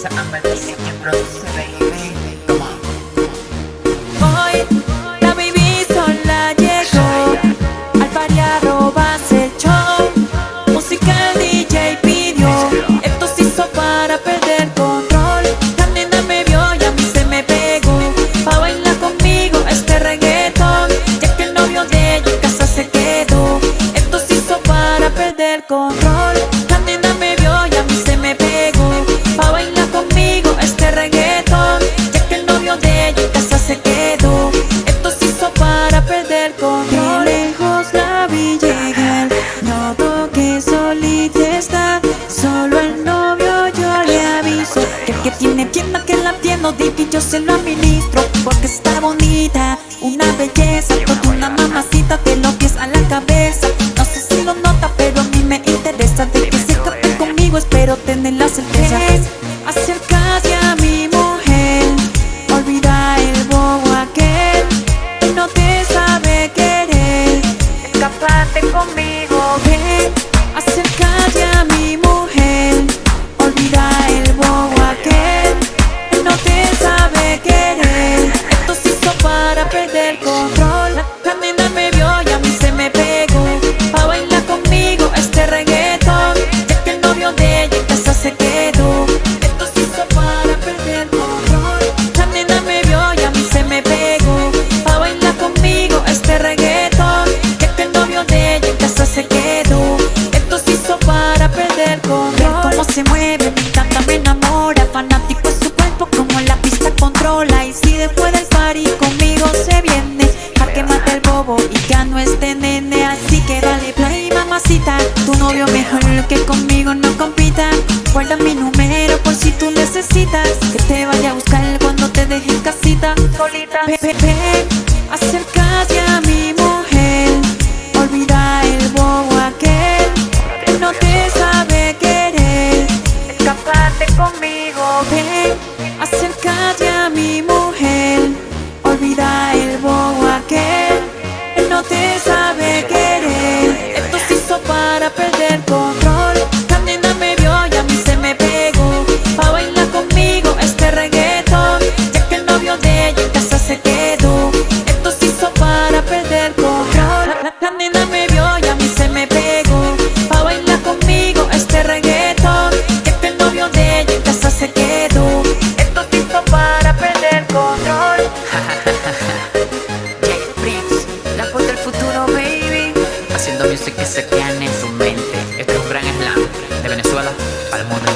sa amalis at yung bronze sa baby. Yo se lo administro Porque está bonita Una belleza Toda una mamacita De los pies a la cabeza. No sé si lo nota pero a mí me interesa De que se conmigo espero tener la certeza. Acercarse a mi mujer Olvida el bobo aquel Que no te sabe querer. Escaparte conmigo, ven. Acércate a mi mujer Olvida no compita Guarda mi número por si tú necesitas. Que te vaya a buscar cuando te deje en casita. Solita Ven, ven, ven, acércate a mi mujer. Olvida el bobo aquel Que no te sabe querer. Escaparte conmigo Ven, acércate a se quedó Esto hizo para perder control Jay Prince, la voz del futuro, baby. Haciendo music que se quedan en su mente. Este es un gran slam de Venezuela el mundo.